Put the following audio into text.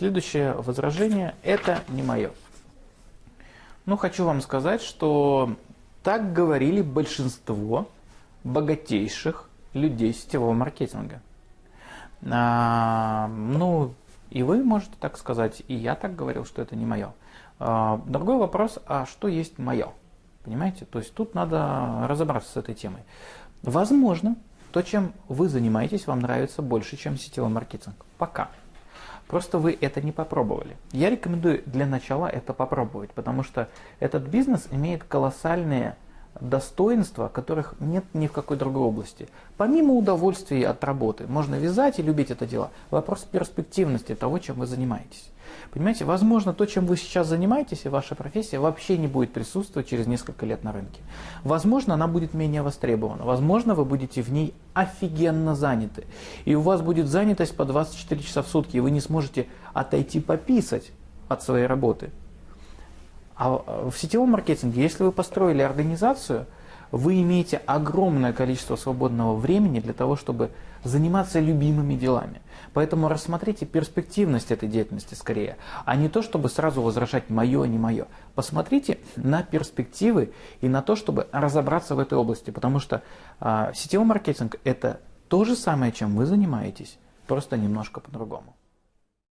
Следующее возражение – это не мое. Ну, хочу вам сказать, что так говорили большинство богатейших людей сетевого маркетинга. А, ну, и вы можете так сказать, и я так говорил, что это не мое. А, другой вопрос, а что есть мое? Понимаете? То есть тут надо разобраться с этой темой. Возможно, то, чем вы занимаетесь, вам нравится больше, чем сетевой маркетинг. Пока. Просто вы это не попробовали. Я рекомендую для начала это попробовать, потому что этот бизнес имеет колоссальные достоинства, которых нет ни в какой другой области. Помимо удовольствия от работы, можно вязать и любить это дело. Вопрос перспективности того, чем вы занимаетесь. Понимаете, возможно, то, чем вы сейчас занимаетесь, и ваша профессия вообще не будет присутствовать через несколько лет на рынке. Возможно, она будет менее востребована. Возможно, вы будете в ней офигенно заняты. И у вас будет занятость по 24 часа в сутки, и вы не сможете отойти пописать от своей работы. А в сетевом маркетинге, если вы построили организацию, вы имеете огромное количество свободного времени для того, чтобы заниматься любимыми делами. Поэтому рассмотрите перспективность этой деятельности скорее, а не то, чтобы сразу возражать мое, не мое. Посмотрите на перспективы и на то, чтобы разобраться в этой области, потому что э, сетевой маркетинг – это то же самое, чем вы занимаетесь, просто немножко по-другому.